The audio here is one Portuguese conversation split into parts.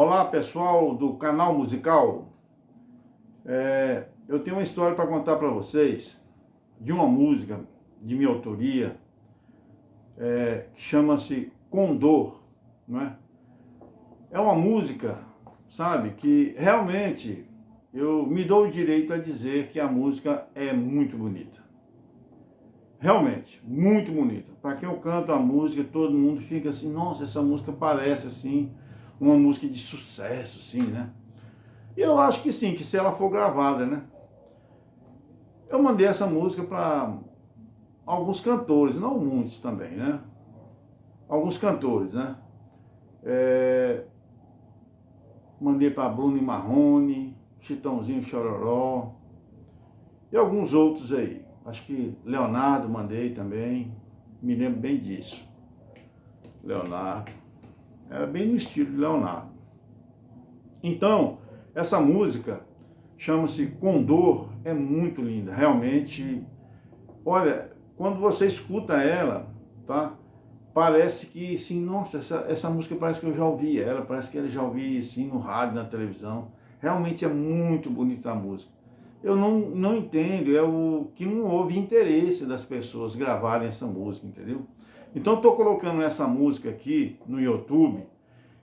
Olá pessoal do canal musical, é, eu tenho uma história para contar para vocês de uma música de minha autoria é, que chama-se Condor, não é? É uma música, sabe, que realmente eu me dou o direito a dizer que a música é muito bonita. Realmente, muito bonita. Para quem eu canto a música, todo mundo fica assim, nossa, essa música parece assim uma música de sucesso, sim, né? E eu acho que sim, que se ela for gravada, né? Eu mandei essa música para alguns cantores, não muitos também, né? Alguns cantores, né? É... Mandei para Bruno Marrone, Chitãozinho Chororó e alguns outros aí. Acho que Leonardo mandei também, me lembro bem disso. Leonardo. Era bem no estilo de Leonardo. Então, essa música chama-se Condor, é muito linda, realmente. Olha, quando você escuta ela, tá? Parece que, sim, nossa, essa, essa música parece que eu já ouvi ela, parece que eu já ouvi, assim, no rádio, na televisão. Realmente é muito bonita a música. Eu não, não entendo, é o que não houve interesse das pessoas gravarem essa música, entendeu? Então estou colocando essa música aqui no YouTube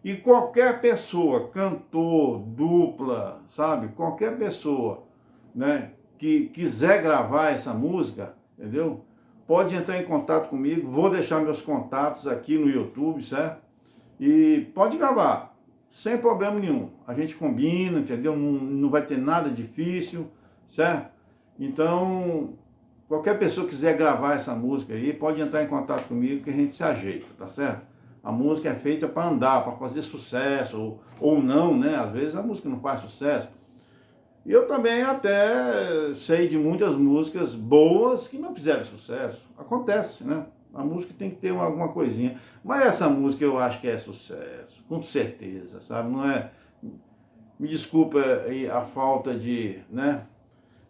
e qualquer pessoa, cantor, dupla, sabe? Qualquer pessoa né, que quiser gravar essa música, entendeu? Pode entrar em contato comigo, vou deixar meus contatos aqui no YouTube, certo? E pode gravar, sem problema nenhum. A gente combina, entendeu? Não, não vai ter nada difícil, certo? Então, Qualquer pessoa quiser gravar essa música aí, pode entrar em contato comigo que a gente se ajeita, tá certo? A música é feita para andar, para fazer sucesso, ou, ou não, né? Às vezes a música não faz sucesso. E eu também até sei de muitas músicas boas que não fizeram sucesso. Acontece, né? A música tem que ter alguma coisinha. Mas essa música eu acho que é sucesso, com certeza, sabe? Não é... Me desculpa a falta de, né?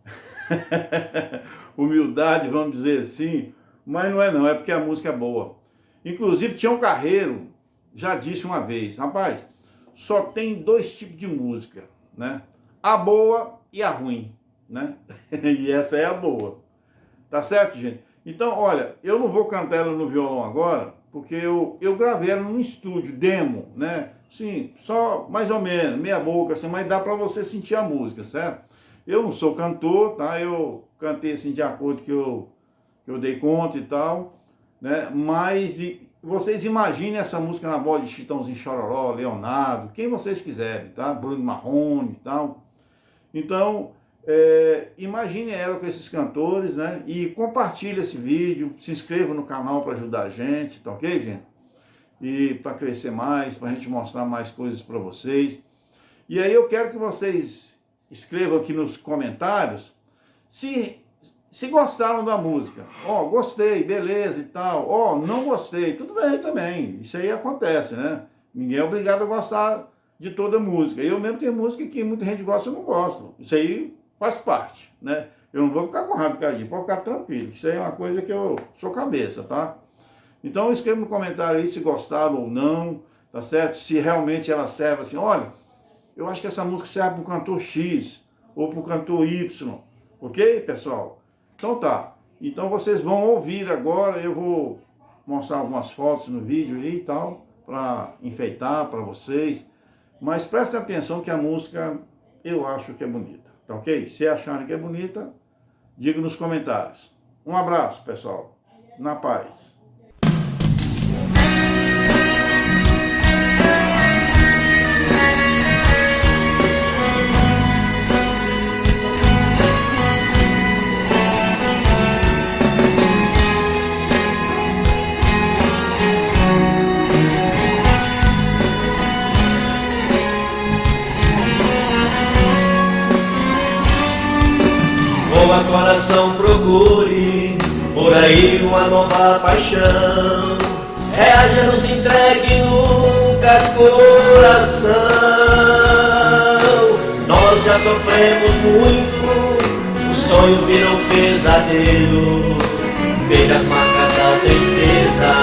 humildade, vamos dizer assim, mas não é não, é porque a música é boa. Inclusive, Tião Carreiro já disse uma vez, rapaz, só tem dois tipos de música, né? A boa e a ruim, né? e essa é a boa. Tá certo, gente? Então, olha, eu não vou cantar ela no violão agora, porque eu, eu gravei ela num estúdio, demo, né? Sim, só mais ou menos, meia boca, assim, mas dá para você sentir a música, certo? Eu não sou cantor, tá? Eu cantei assim de acordo que eu, que eu dei conta e tal, né? Mas e, vocês imaginem essa música na voz de Chitãozinho Chororó, Leonardo, quem vocês quiserem, tá? Bruno Marrone e tal. Então, é, imagine ela com esses cantores, né? E compartilhe esse vídeo, se inscreva no canal para ajudar a gente, tá ok, gente? E para crescer mais, para a gente mostrar mais coisas para vocês. E aí eu quero que vocês escrevam aqui nos comentários se, se gostaram da música. Ó, oh, gostei, beleza e tal. Ó, oh, não gostei, tudo bem também. Isso aí acontece, né? Ninguém é obrigado a gostar de toda música. Eu mesmo tenho música que muita gente gosta eu não gosto. Isso aí faz parte, né? Eu não vou ficar com raiva, Cardinho, pode ficar tranquilo. Isso aí é uma coisa que eu sou cabeça, tá? Então escreva no comentário aí se gostaram ou não, tá certo? Se realmente ela serve assim, olha, eu acho que essa música serve para o cantor X ou para o cantor Y, ok, pessoal? Então tá, então vocês vão ouvir agora, eu vou mostrar algumas fotos no vídeo aí e tal, para enfeitar para vocês, mas prestem atenção que a música eu acho que é bonita, tá ok? Se acharem que é bonita, diga nos comentários. Um abraço, pessoal. Na paz. Coração procure por aí uma nova paixão. É nos entregue nunca coração. Nós já sofremos muito, o sonho virou pesadelo. Veja as marcas da tristeza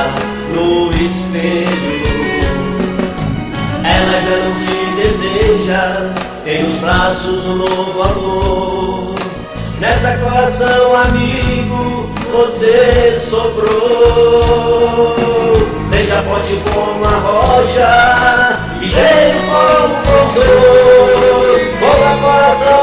no espelho. Ela já não te deseja, tem nos braços um novo amor. Nessa coração amigo, você sobrou. Seja forte como a rocha, ligeiro como o condor. Boa coração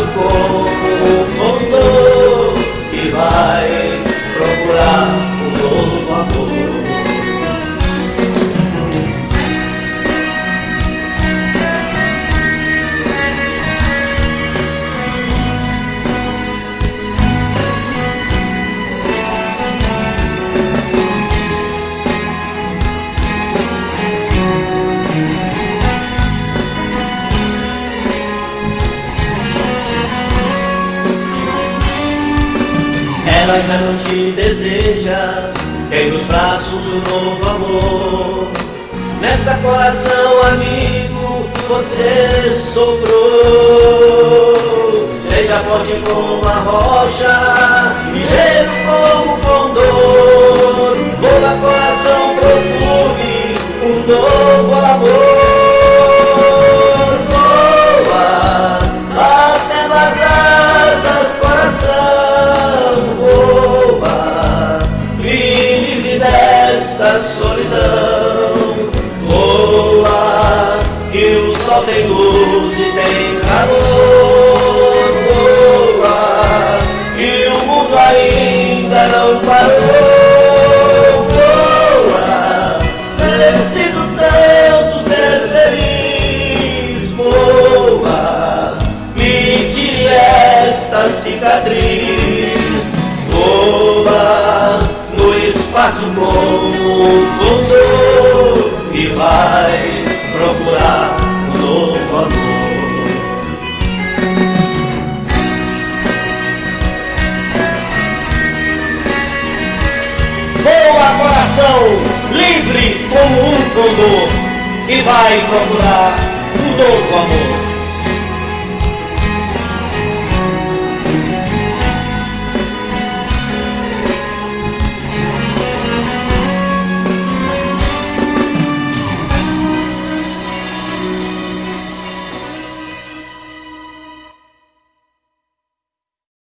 espaço como Ela ainda não te deseja, tem nos braços um novo amor. Nessa coração amigo, você sobrou. Seja forte como a rocha, cicatriz. Voa no espaço como um condor e vai procurar um novo amor. Voa coração, livre como um condor e vai procurar um novo amor.